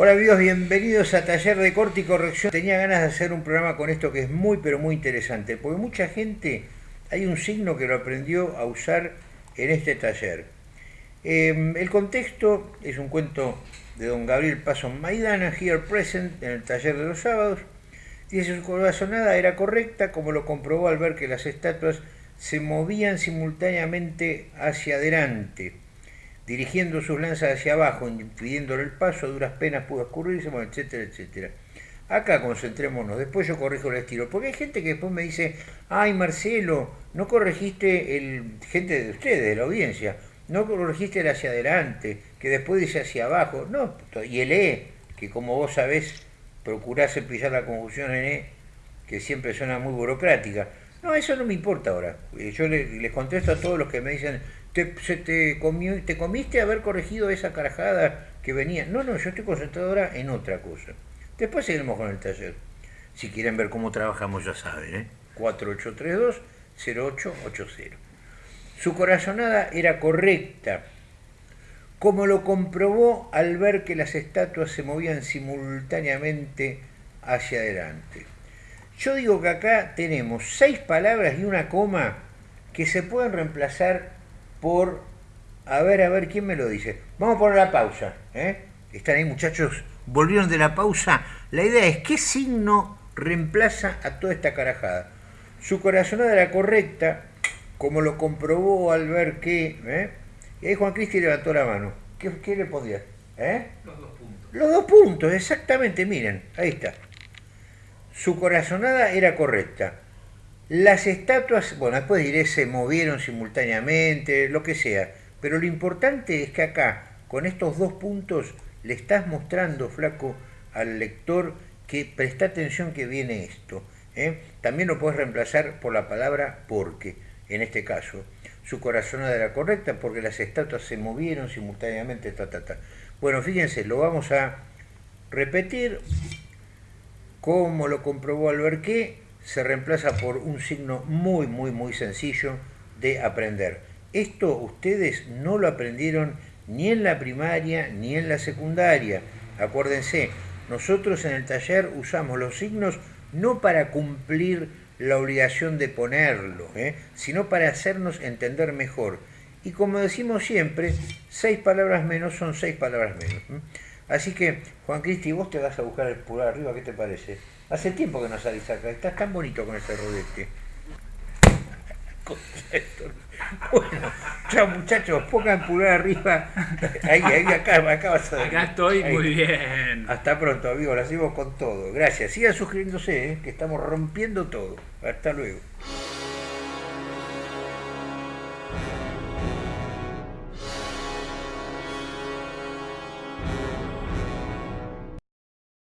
Hola amigos, bienvenidos a Taller de Corte y Corrección. Tenía ganas de hacer un programa con esto que es muy pero muy interesante, porque mucha gente, hay un signo que lo aprendió a usar en este taller. Em, el contexto es un cuento de don Gabriel Paso Maidana, here present, en el taller de los sábados. Dice su corazonada era correcta, como lo comprobó al ver que las estatuas se movían simultáneamente hacia adelante dirigiendo sus lanzas hacia abajo, impidiéndole el paso, duras penas pudo escurrirse, etcétera, etcétera. Acá concentrémonos, después yo corrijo el estilo, porque hay gente que después me dice, ay Marcelo, no corregiste el, gente de ustedes, de la audiencia, no corregiste el hacia adelante, que después dice hacia abajo, no, y el E, que como vos sabés, procurás cepillar la confusión en E, que siempre suena muy burocrática. No, eso no me importa ahora. Eh, yo les contesto a todos los que me dicen, te, se te, comió, te comiste haber corregido esa carajada que venía. No, no, yo estoy concentrado ahora en otra cosa. Después seguimos con el taller. Si quieren ver cómo trabajamos, ya saben, ¿eh? 4832-0880. Su corazonada era correcta, como lo comprobó al ver que las estatuas se movían simultáneamente hacia adelante. Yo digo que acá tenemos seis palabras y una coma que se pueden reemplazar por... A ver, a ver, ¿quién me lo dice? Vamos a poner la pausa. ¿eh? Están ahí muchachos, volvieron de la pausa. La idea es, ¿qué signo reemplaza a toda esta carajada? Su corazonada era correcta, como lo comprobó al ver que... ¿eh? Y ahí Juan Cristi levantó la mano. ¿Qué, le podía? ¿Eh? Los dos puntos. Los dos puntos, exactamente, miren, ahí está. Su corazonada era correcta las estatuas, bueno, después diré, se movieron simultáneamente, lo que sea, pero lo importante es que acá, con estos dos puntos, le estás mostrando, flaco, al lector que presta atención que viene esto. ¿eh? También lo puedes reemplazar por la palabra porque, en este caso. Su corazonada era correcta porque las estatuas se movieron simultáneamente, ta, ta, ta. Bueno, fíjense, lo vamos a repetir. Como lo comprobó Alberqué? se reemplaza por un signo muy, muy, muy sencillo de aprender. Esto ustedes no lo aprendieron ni en la primaria ni en la secundaria. Acuérdense, nosotros en el taller usamos los signos no para cumplir la obligación de ponerlo, ¿eh? sino para hacernos entender mejor. Y como decimos siempre, seis palabras menos son seis palabras menos. Así que, Juan Cristi, vos te vas a buscar el pulgar arriba, ¿qué te parece? Hace tiempo que no salís acá, estás tan bonito con ese rodete. Bueno, chao muchachos, pongan pulgar arriba. Ahí, ahí, acá, acá vas a Acá estoy muy bien. Hasta pronto, amigos, lo hacemos con todo. Gracias. Sigan suscribiéndose, ¿eh? que estamos rompiendo todo. Hasta luego.